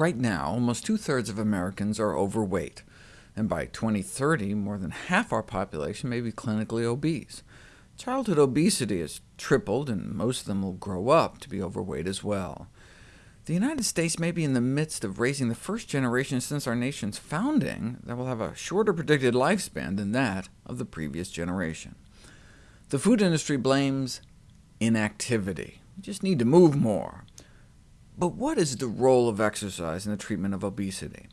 Right now, almost two-thirds of Americans are overweight, and by 2030, more than half our population may be clinically obese. Childhood obesity has tripled, and most of them will grow up to be overweight as well. The United States may be in the midst of raising the first generation since our nation's founding that will have a shorter predicted lifespan than that of the previous generation. The food industry blames inactivity. We just need to move more. But what is the role of exercise in the treatment of obesity?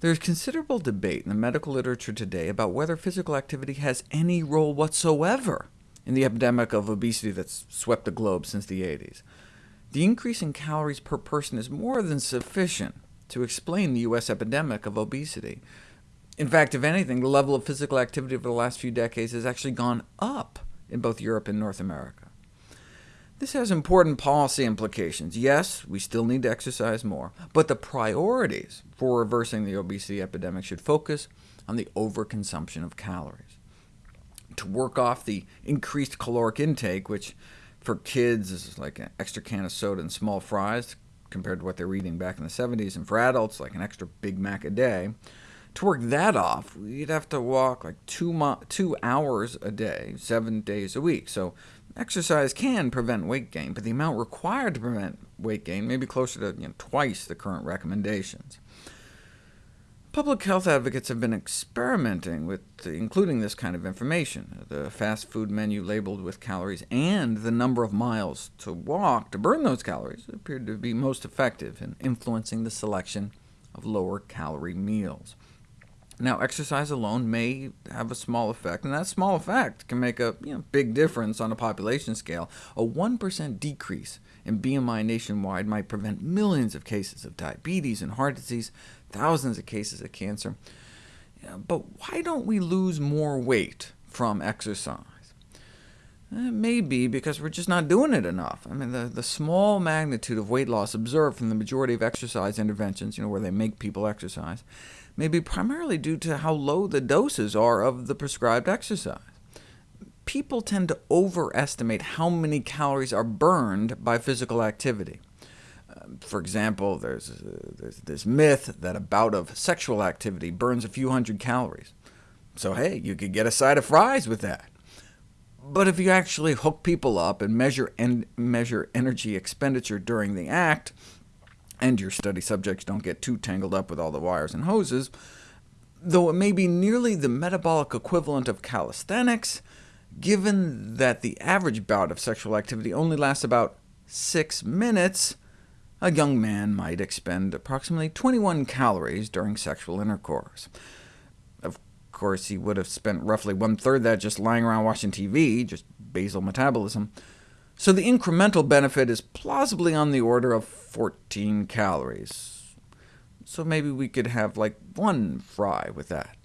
There is considerable debate in the medical literature today about whether physical activity has any role whatsoever in the epidemic of obesity that's swept the globe since the 80s. The increase in calories per person is more than sufficient to explain the U.S. epidemic of obesity. In fact, if anything, the level of physical activity over the last few decades has actually gone up in both Europe and North America. This has important policy implications. Yes, we still need to exercise more, but the priorities for reversing the obesity epidemic should focus on the overconsumption of calories. To work off the increased caloric intake, which for kids is like an extra can of soda and small fries, compared to what they were eating back in the 70s, and for adults, like an extra Big Mac a day, to work that off, you'd have to walk like two, two hours a day, seven days a week. So exercise can prevent weight gain, but the amount required to prevent weight gain may be closer to you know, twice the current recommendations. Public health advocates have been experimenting with including this kind of information, the fast food menu labeled with calories, and the number of miles to walk to burn those calories appeared to be most effective in influencing the selection of lower-calorie meals. Now, exercise alone may have a small effect, and that small effect can make a you know, big difference on a population scale. A 1% decrease in BMI nationwide might prevent millions of cases of diabetes and heart disease, thousands of cases of cancer. But why don't we lose more weight from exercise? It may be because we're just not doing it enough. I mean, the, the small magnitude of weight loss observed from the majority of exercise interventions, you know, where they make people exercise, may be primarily due to how low the doses are of the prescribed exercise. People tend to overestimate how many calories are burned by physical activity. Uh, for example, there's, uh, there's this myth that a bout of sexual activity burns a few hundred calories. So hey, you could get a side of fries with that. But if you actually hook people up and measure, en measure energy expenditure during the act, and your study subjects don't get too tangled up with all the wires and hoses, though it may be nearly the metabolic equivalent of calisthenics, given that the average bout of sexual activity only lasts about six minutes, a young man might expend approximately 21 calories during sexual intercourse. Of course, he would have spent roughly one-third that just lying around watching TV, just basal metabolism, so the incremental benefit is plausibly on the order of 14 calories. So maybe we could have like one fry with that.